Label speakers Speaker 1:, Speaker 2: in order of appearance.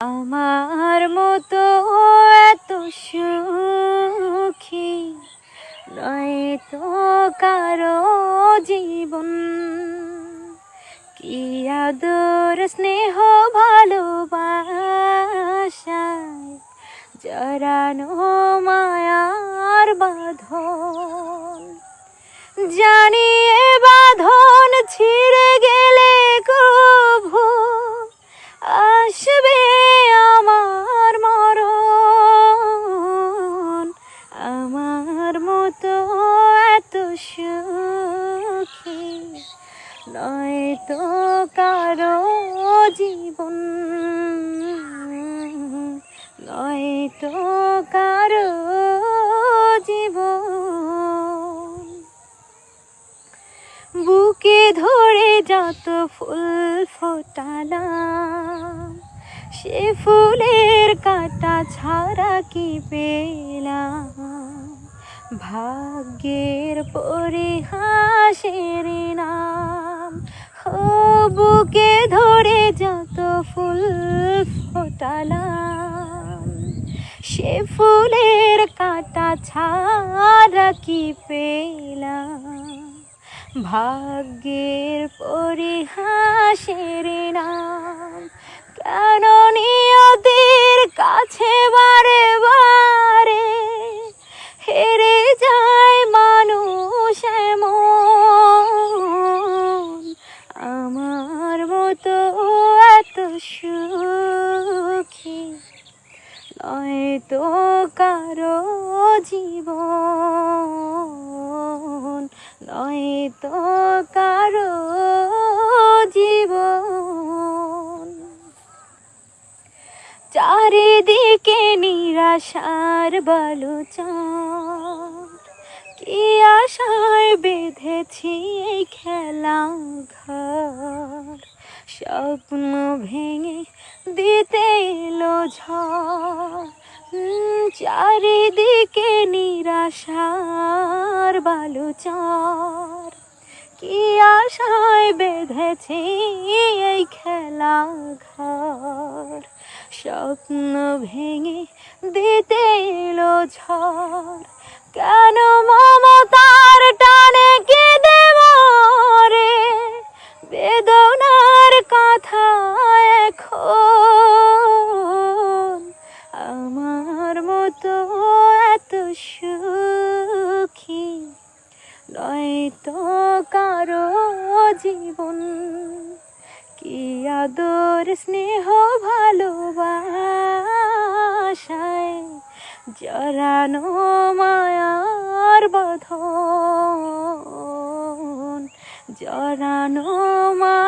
Speaker 1: আমার মতো এত সুখী নয় তো কারও জীবন। কি আদর, স্নেহ ভালোবাসায় জরানো মায়ার বাঁধন। জানিয়ে এ এত সুখী। নয় তো কারও জীবন। নয় তো কারও জীবন। বুকে ধরে যত ফুল ফোটালাম, সে ফুলের কাটা ছাড়া কি পেলাম? ভাগ্যের পরিহাসের নাম ও বুকে ধরে যত ফুল ফোটালাম, সে ফুলের কাটা ছাড়া কি পেলাম? ভাগ্যের পরিহাসের নাম, কেন নিয়তির কাছে সুখী নয় তো কারও জীবন নয় তো কারও জীবন। চারিদিকে নিরাশার বালুচর। কি আশায় বেঁধেছি এই খেলা ঘর স্বপ্ন ভেঙে দিতে এলো ঝড়। চারিদিকে নিরাশার বালুচর। কি আশায় বেঁধেছি এই খেলা ঘর? স্বপ্ন ভেঙে দিতে এলো ঝড়। কেন মমতার টানে কেঁদে কথা এখন আমার মতো এত সুখী নয় তো কারও জীবন। কি আদর, স্নেহ, ভালোবাসায় জড়ানো মায়ার বাঁধন। জড়ানো মা